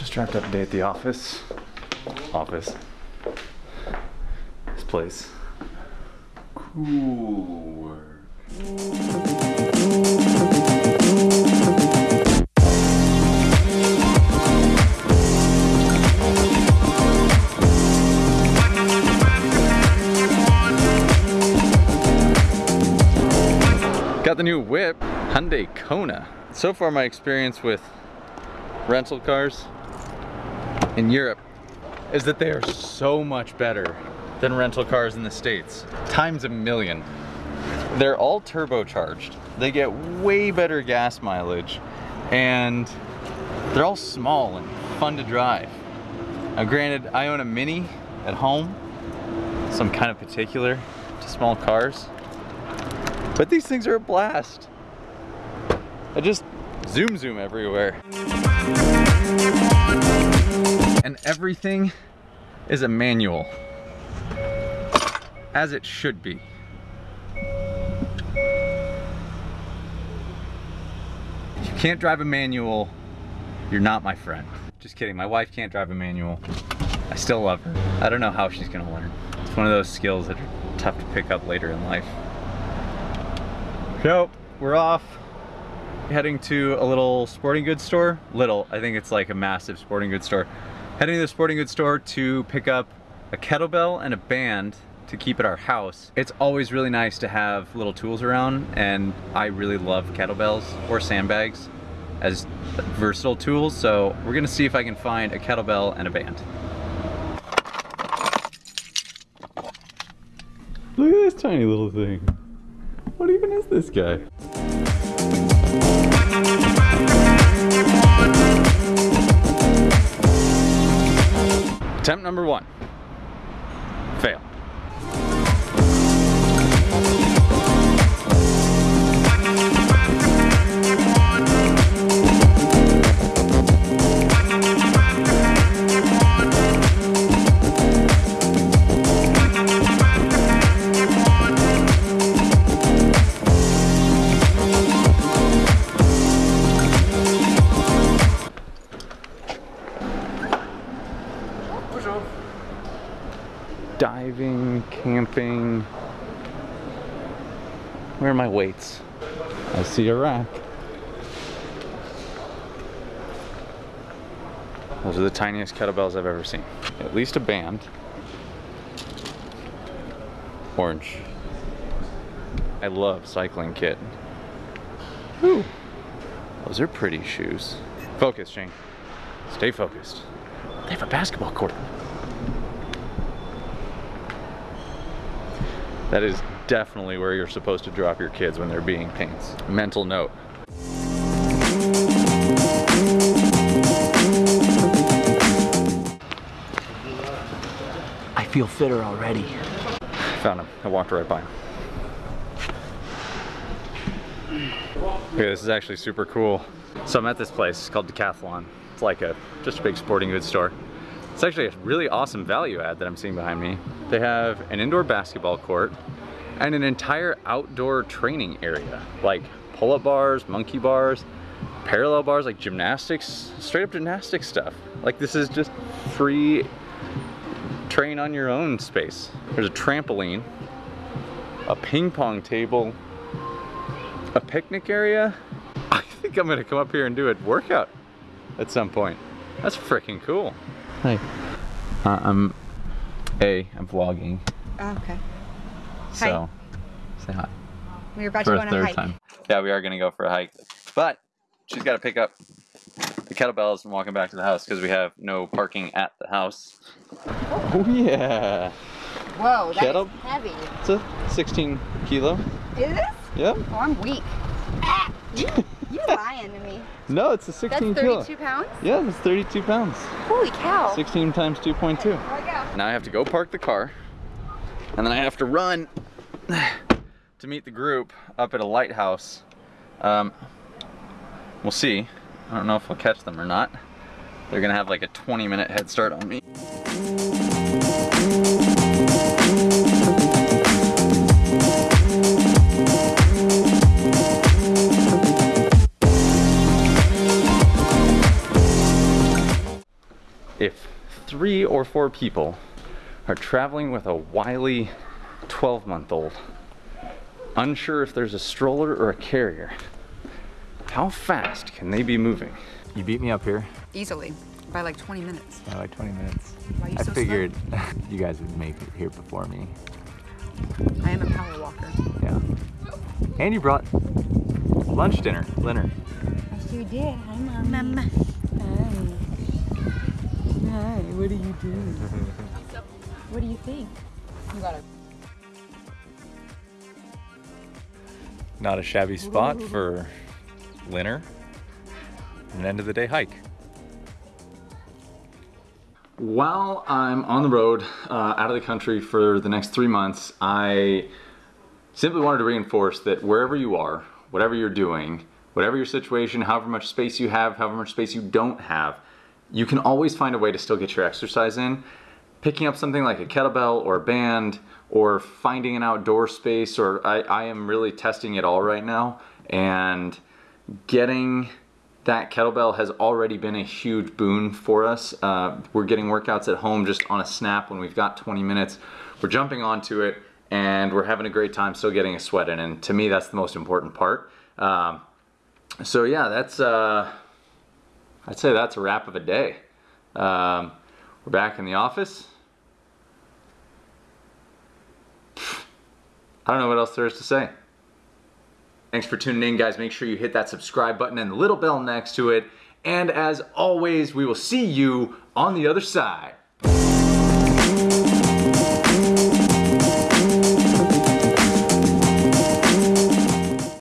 Just wrapped up a day at the office. Office. This place. Cool. Got the new whip, Hyundai Kona. So far my experience with rental cars in Europe is that they are so much better than rental cars in the States. Times a million. They're all turbocharged. They get way better gas mileage and they're all small and fun to drive. Now granted, I own a Mini at home, so I'm kind of particular to small cars. But these things are a blast. I just zoom zoom everywhere. And everything is a manual. As it should be. If you can't drive a manual, you're not my friend. Just kidding, my wife can't drive a manual. I still love her. I don't know how she's gonna learn. It's one of those skills that are tough to pick up later in life. So, we're off. Heading to a little sporting goods store. Little, I think it's like a massive sporting goods store. Heading to the sporting goods store to pick up a kettlebell and a band to keep at our house. It's always really nice to have little tools around and I really love kettlebells or sandbags as versatile tools. So we're gonna see if I can find a kettlebell and a band. Look at this tiny little thing. What even is this guy? Attempt number one. Diving, camping. Where are my weights? I see a rack. Those are the tiniest kettlebells I've ever seen. At least a band. Orange. I love cycling kit. Ooh. Those are pretty shoes. Focus, Shane. Stay focused. They have a basketball court. That is definitely where you're supposed to drop your kids when they're being paints. Mental note. I feel fitter already. Found him. I walked right by him. Okay, this is actually super cool. So I'm at this place it's called Decathlon. It's like a just a big sporting goods store. It's actually a really awesome value add that I'm seeing behind me. They have an indoor basketball court and an entire outdoor training area, like pull-up bars, monkey bars, parallel bars, like gymnastics, straight up gymnastics stuff. Like this is just free train on your own space. There's a trampoline, a ping pong table, a picnic area. I think I'm gonna come up here and do a workout at some point. That's freaking cool. Hi. Uh, I'm A, I'm vlogging, Oh, okay. so say hi. We are about For to go a on a third hike. time. Yeah, we are gonna go for a hike. But she's gotta pick up the kettlebells and walking back to the house because we have no parking at the house. Oh yeah. Whoa, that's Kettle- heavy. It's a 16 kilo. Is this? Yep. Oh, I'm weak. Ah, you, you lying to me. No, it's a That's 16 kilo. 32 pounds? Yeah, it's 32 pounds. Holy cow. 16 times 2.2. There we go. Now I have to go park the car, and then I have to run to meet the group up at a lighthouse. Um, we'll see. I don't know if we'll catch them or not. They're gonna have like a 20 minute head start on me. If three or four people are traveling with a wily 12 month old, unsure if there's a stroller or a carrier, how fast can they be moving? You beat me up here Easily, by like 20 minutes. by like 20 minutes. Why are you I so figured you guys would make it here before me. I am a power walker. Yeah. And you brought lunch dinner, dinner. I sure did. Hi, Mom. Mama. Hi. Hi. What do you do? what do you think? You got it. Not a shabby spot for dinner. An end of the day hike. While I'm on the road, uh, out of the country for the next three months, I simply wanted to reinforce that wherever you are, whatever you're doing, whatever your situation, however much space you have, however much space you don't have, you can always find a way to still get your exercise in. Picking up something like a kettlebell or a band or finding an outdoor space or I, I am really testing it all right now and getting that kettlebell has already been a huge boon for us. Uh, we're getting workouts at home just on a snap when we've got 20 minutes. We're jumping onto it and we're having a great time still getting a sweat in. And to me, that's the most important part. Um, so yeah, that's, uh, I'd say that's a wrap of a day. Um, we're back in the office. I don't know what else there is to say. Thanks for tuning in, guys. Make sure you hit that subscribe button and the little bell next to it. And as always, we will see you on the other side.